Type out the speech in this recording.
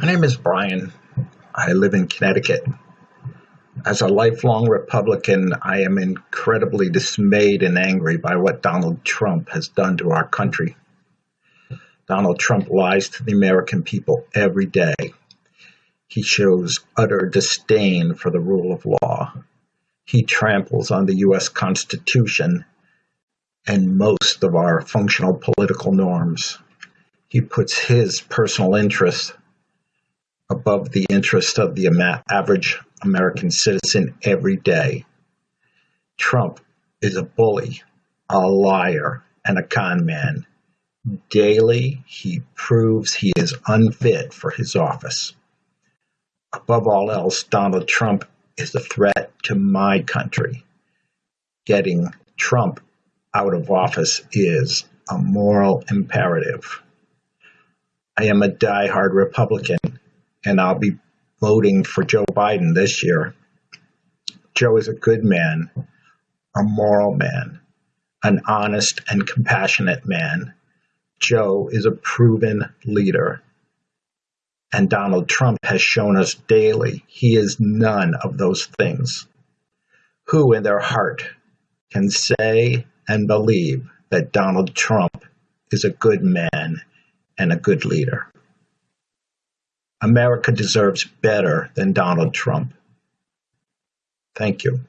My name is Brian. I live in Connecticut. As a lifelong Republican, I am incredibly dismayed and angry by what Donald Trump has done to our country. Donald Trump lies to the American people every day. He shows utter disdain for the rule of law. He tramples on the U.S. Constitution and most of our functional political norms. He puts his personal interest above the interest of the average American citizen every day. Trump is a bully, a liar, and a con man. Daily, he proves he is unfit for his office. Above all else, Donald Trump is a threat to my country. Getting Trump out of office is a moral imperative. I am a die-hard Republican, and I'll be voting for Joe Biden this year. Joe is a good man, a moral man, an honest and compassionate man. Joe is a proven leader. And Donald Trump has shown us daily he is none of those things. Who in their heart can say and believe that Donald Trump is a good man and a good leader? America deserves better than Donald Trump. Thank you.